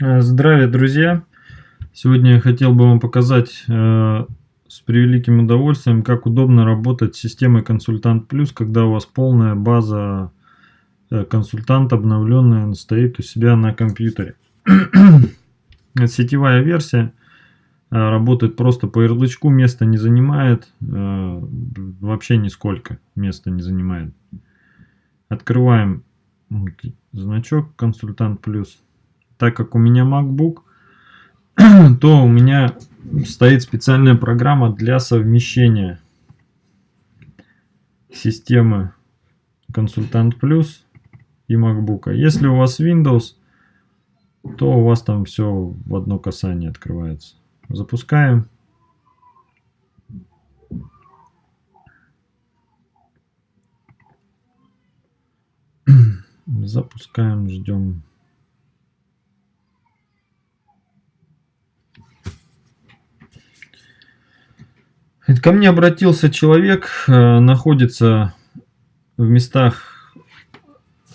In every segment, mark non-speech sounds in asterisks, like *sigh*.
Э, здравия, друзья! Сегодня я хотел бы вам показать э, с превеликим удовольствием, как удобно работать с системой Консультант Плюс, когда у вас полная база э, консультант обновленная стоит у себя на компьютере. *clears throat* Сетевая версия э, работает просто по ярлычку, места не занимает, э, вообще нисколько места не занимает. Открываем значок Консультант Плюс так как у меня MacBook, *clears throat* то у меня стоит специальная программа для совмещения системы Консультант Плюс и MacBook. Если у вас Windows, то у вас там все в одно касание открывается. Запускаем. *clears throat* Запускаем, ждем Ко мне обратился человек, э, находится в местах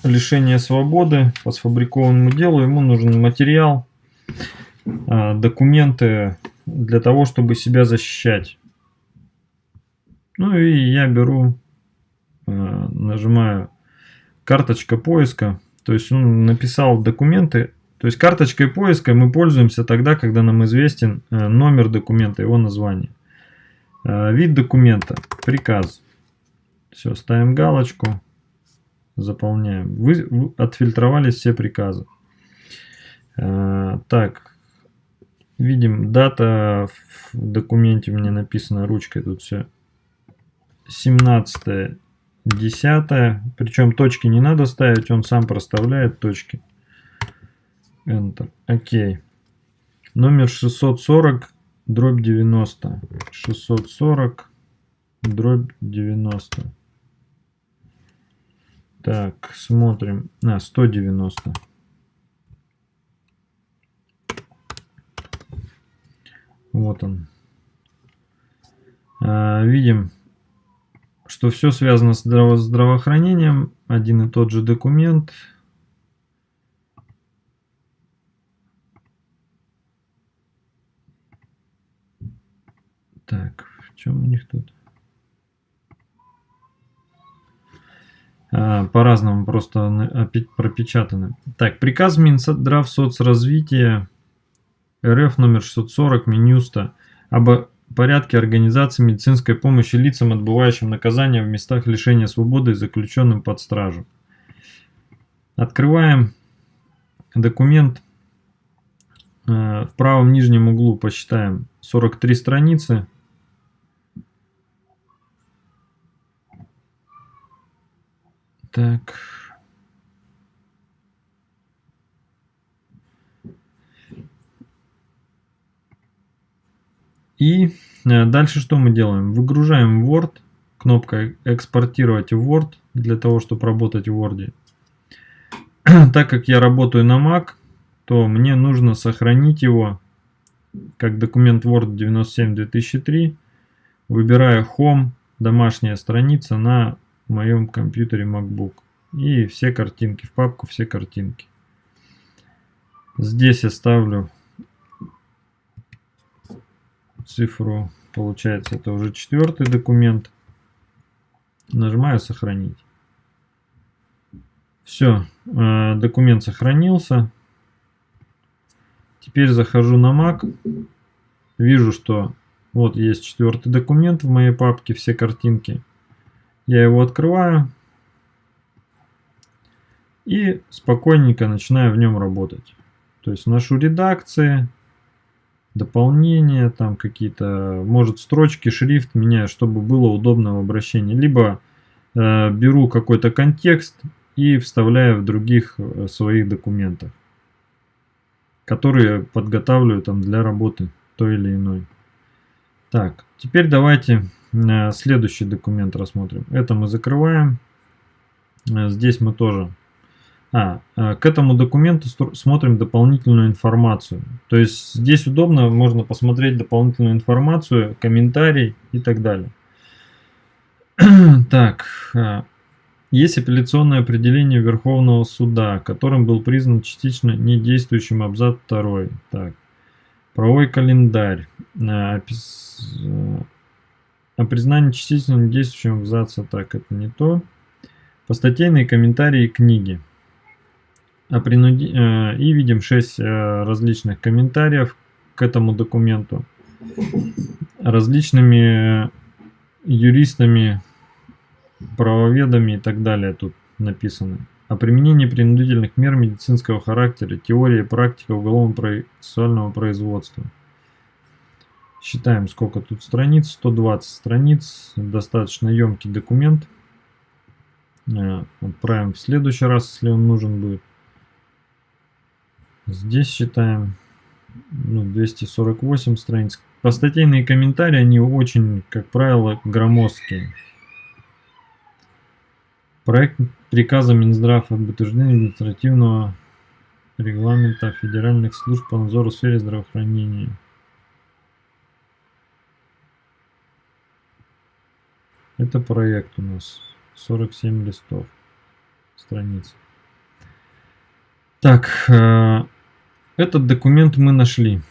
лишения свободы по сфабрикованному делу. Ему нужен материал, э, документы для того, чтобы себя защищать. Ну и я беру, э, нажимаю карточка поиска. То есть он написал документы. То есть карточкой поиска мы пользуемся тогда, когда нам известен номер документа, его название. Э, вид документа. Приказ. Все, ставим галочку. Заполняем. Вы, отфильтровались все приказы. Э, так. Видим, дата в документе меня написана ручкой. Тут все. 17 10 причем точки не надо ставить он сам проставляет точки Enter. окей номер 640 дробь 90 640 дробь 90 так смотрим. А, 190 вот он. А, видим что все связано с здраво здравоохранением. Один и тот же документ Так, в чем у них тут? А, По-разному просто пропечатаны. Так, приказ Минздрав соцразвития РФ номер 640 Минюста об порядке организации медицинской помощи лицам, отбывающим наказание в местах лишения свободы и заключенным под стражу. Открываем документ. А, в правом нижнем углу посчитаем 43 страницы. Так. И э, дальше что мы делаем? Выгружаем Word, кнопка экспортировать в Word для того, чтобы работать в Word. *clears throat* так как я работаю на Mac, то мне нужно сохранить его как документ Word 97-2003. Выбираю Home, домашняя страница на моем компьютере MacBook. И все картинки, в папку все картинки. Здесь я ставлю цифру, получается это уже четвертый документ. Нажимаю сохранить. Все, э, документ сохранился. Теперь захожу на Mac. Вижу, что вот есть четвертый документ в моей папке, все картинки. Я его открываю и спокойненько начинаю в нем работать. То есть вношу редакции, дополнения, там какие-то, может строчки, шрифт меняю, чтобы было удобно в обращении. Либо э, беру какой-то контекст и вставляю в других э, своих документах, которые подготавливаю там для работы той или иной. Так, теперь давайте следующий документ рассмотрим. Это мы закрываем. Э, здесь мы тоже. А, э, к этому документу смотрим дополнительную информацию. То есть здесь удобно, можно посмотреть дополнительную информацию, комментарий и так далее. *clears throat* Так, Есть апелляционное определение Верховного суда, которым был признан частично недействующим абзац 2. Так. Правовой календарь. Э, о признании частично недействующим абзаца. Так, это не то. Постатейные комментарии книги. О принуди... Э, и видим 6 э, различных комментариев к этому документу. Различными юристами правоведами и так далее тут написано. О применении принудительных мер медицинского характера, теория и практика уголовно-процессуального производства. Считаем, сколько тут страниц. 120 страниц. Достаточно емкий документ. Э, отправим в следующий раз, если он нужен будет. Здесь считаем ну, 248 страниц. Постатейные комментарии, они очень, как правило, громоздкие. Проект приказа Минздрава об утверждении административного регламента федеральных служб по надзору в сфере здравоохранения. Это проект у нас 47 листов страниц. Так, э, этот документ мы нашли.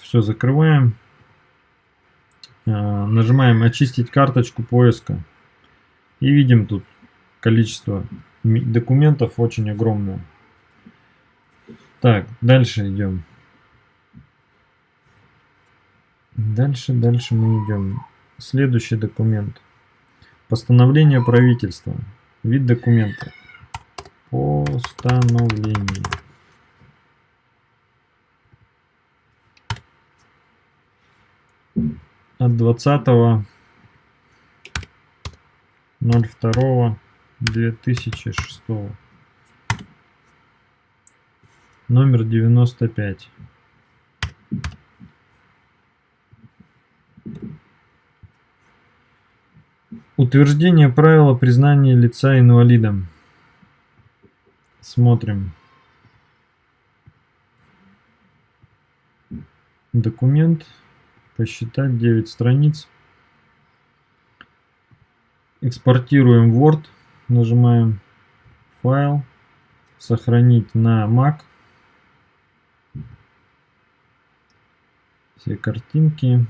Все закрываем. Э, нажимаем очистить карточку поиска. И видим тут количество документов очень огромное. Так, дальше идем. Дальше, дальше мы идем. Следующий документ. Постановление правительства. Вид документа. Постановление. От 20 02 2006 номер 95 утверждение правила признания лица инвалидом. Смотрим. Документ. Посчитать 9 страниц. Экспортируем Word. Нажимаем файл, сохранить на Mac. Все картинки.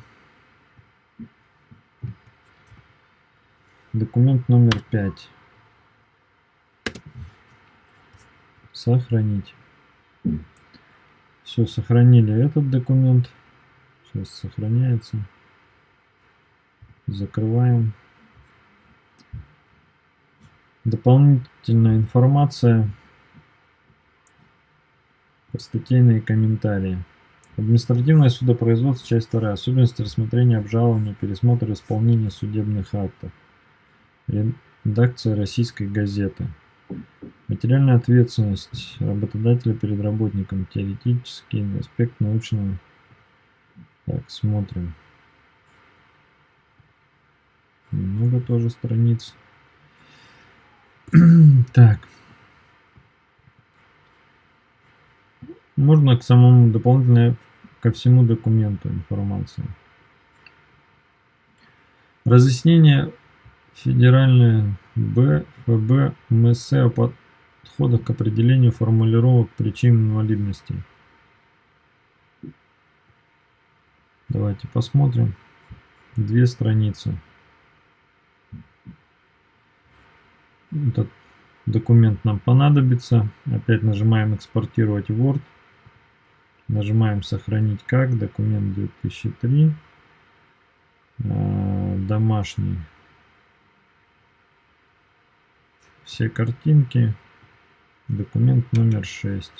Документ номер 5. Сохранить. Все, сохранили этот документ. Сейчас сохраняется. Закрываем. Дополнительная информация. Статейные комментарии. Административное судопроизводство, часть 2. Особенности рассмотрения обжалования, пересмотр исполнения судебных актов. Редакция российской газеты. Материальная ответственность работодателя перед работником. Теоретический аспект научного. Так, смотрим. Много тоже страниц. *clears throat* Так. Можно к самому дополнительно ко всему документу информацию. Разъяснение федеральное Б, ФБ, о подходах к определению формулировок причин инвалидности. Давайте посмотрим. Две страницы. Этот документ нам понадобится. Опять нажимаем экспортировать Word. Нажимаем сохранить как. Документ 2003. А, домашний. Все картинки. Документ номер 6.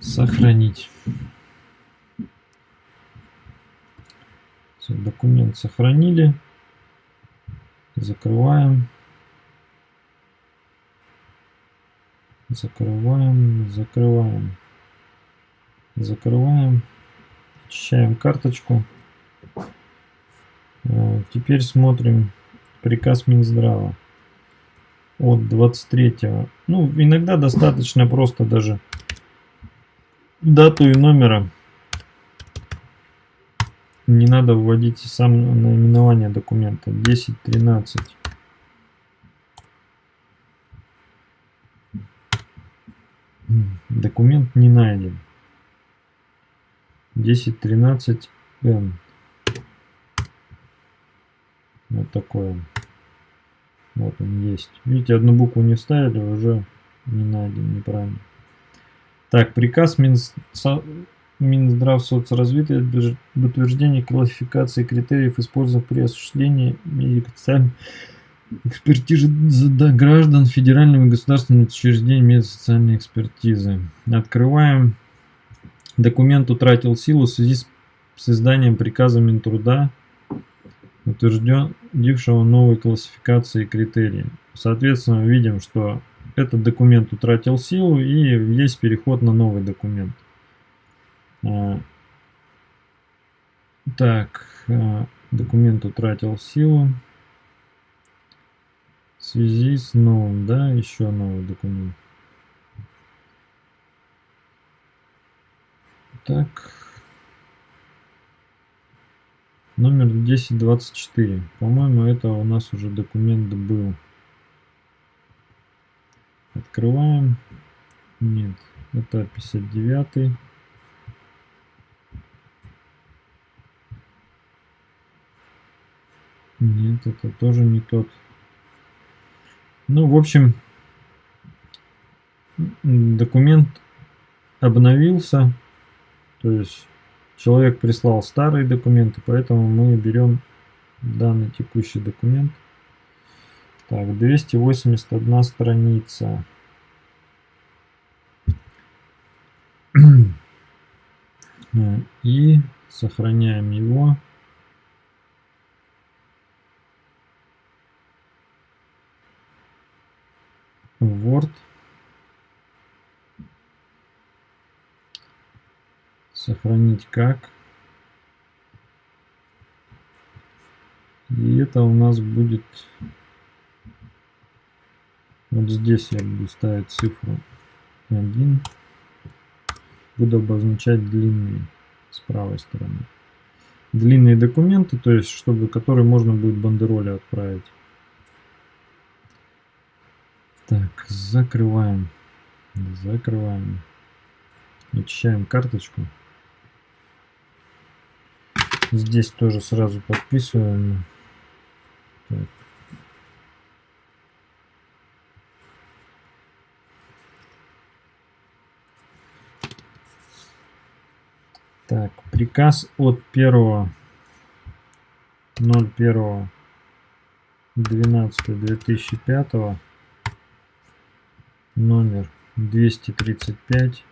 Сохранить. Все, документ сохранили. Закрываем. Закрываем, закрываем. Закрываем. Очищаем карточку. Э, теперь смотрим приказ Минздрава от 23 -го. ну иногда достаточно просто даже дату и номера не надо вводить сам наименование документа. 10.13. Документ не найден. 10.13 Вот такое. Вот он есть. Видите, одну букву не вставили, уже не найден, неправильно. Так, приказ Минс... Минздрав соцразвития об утверждении классификации критериев, использованных при осуществлении медико-социальной экспертизы граждан федеральными государственными учреждениями медико-социальной экспертизы. Открываем. Документ утратил силу в связи с изданием приказа Минтруда, утвержденного новой классификации и критерии. Соответственно, видим, что этот документ утратил силу и есть переход на новый документ. А, так, а, документ утратил силу. В связи с новым, да, еще новый документ. Так. Номер 1024. По-моему, это у нас уже документ был. Открываем. Нет, это 59. Нет, это тоже не тот. Ну, в общем, документ обновился. То есть человек прислал старые документы, поэтому мы берем данный текущий документ. Так, 281 страница. *clears throat* И сохраняем его. Word. Сохранить как. И это у нас будет... Вот здесь я буду ставить цифру 1. Буду обозначать длинные с правой стороны. Длинные документы, то есть, чтобы которые можно будет бандероли отправить. Так, закрываем. Закрываем. Очищаем карточку. Здесь тоже сразу подписываем. Так. Так, приказ от 1 01 12 2005 номер 235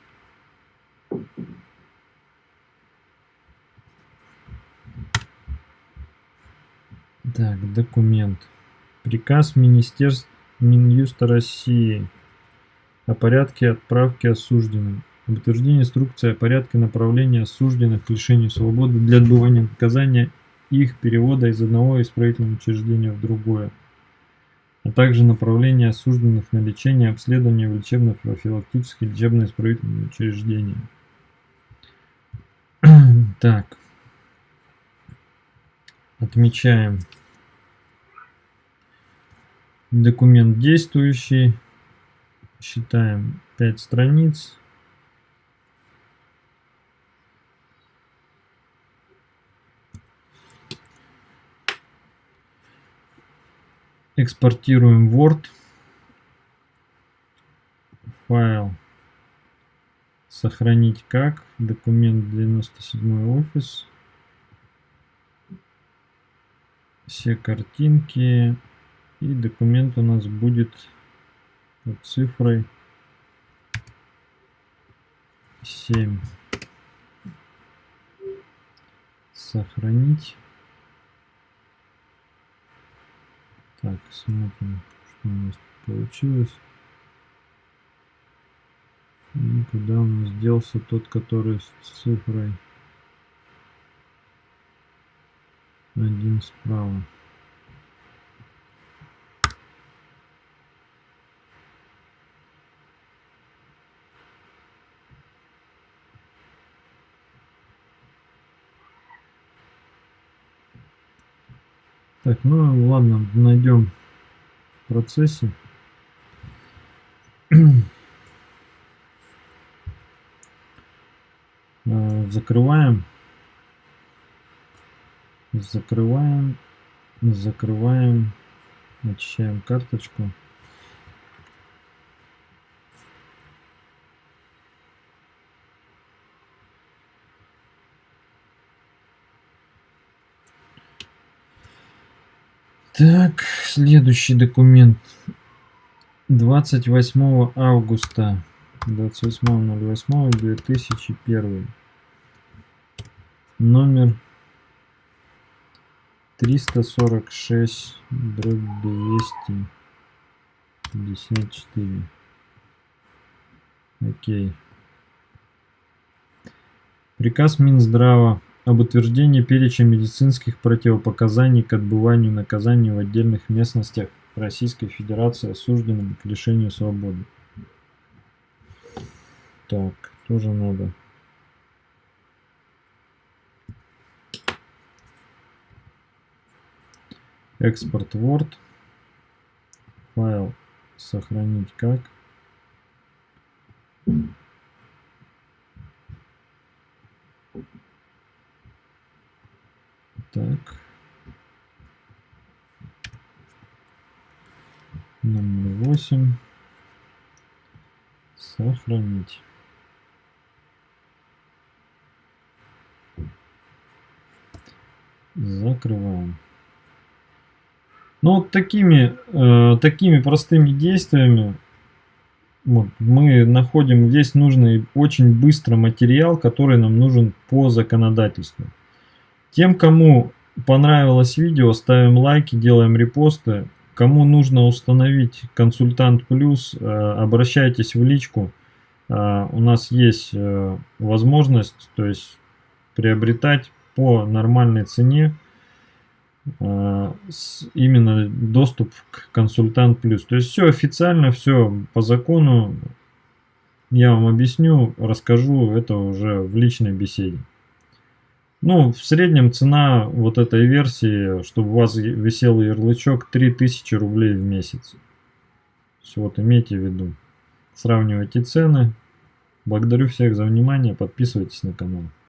так документ приказ министерства минюста россии о порядке отправки осужденным об утверждении инструкции о порядке направления осужденных к лишению свободы для отбывания наказания их перевода из одного исправительного учреждения в другое а также направление осужденных на лечение обследование в лечебно-профилактические лечебно-исправительные учреждения. *clears throat* Так. Отмечаем документ действующий. Считаем 5 страниц. экспортируем Word, файл, сохранить как, документ 97 офис, все картинки и документ у нас будет под цифрой 7. Сохранить. Так, смотрим, что у нас получилось. И куда у нас делся тот, который с цифрой один справа. Так, ну ладно, найдем в процессе. *clears throat* Э, закрываем. Закрываем. Закрываем. Очищаем карточку. Так, следующий документ. 28 августа 28.08.2001 номер 346 дробь 254 окей приказ Минздрава об утверждении перечня медицинских противопоказаний к отбыванию наказания в отдельных местностях Российской Федерации осужденным к лишению свободы. Так, тоже надо. Экспорт Word. Файл сохранить как. Так. Номер 8. Сохранить. Закрываем. Ну вот такими, э, такими простыми действиями вот, мы находим весь нужный очень быстро материал, который нам нужен по законодательству. Тем, кому понравилось видео, ставим лайки, делаем репосты. Кому нужно установить консультант плюс, э, обращайтесь в личку. Э, у нас есть э, возможность то есть, приобретать по нормальной цене именно доступ к консультант плюс. То есть все официально, все по закону. Я вам объясню, расскажу это уже в личной беседе. Ну, в среднем цена вот этой версии, чтобы у вас висел ярлычок, 3000 рублей в месяц. Все, вот имейте в виду. Сравнивайте цены. Благодарю всех за внимание, подписывайтесь на канал.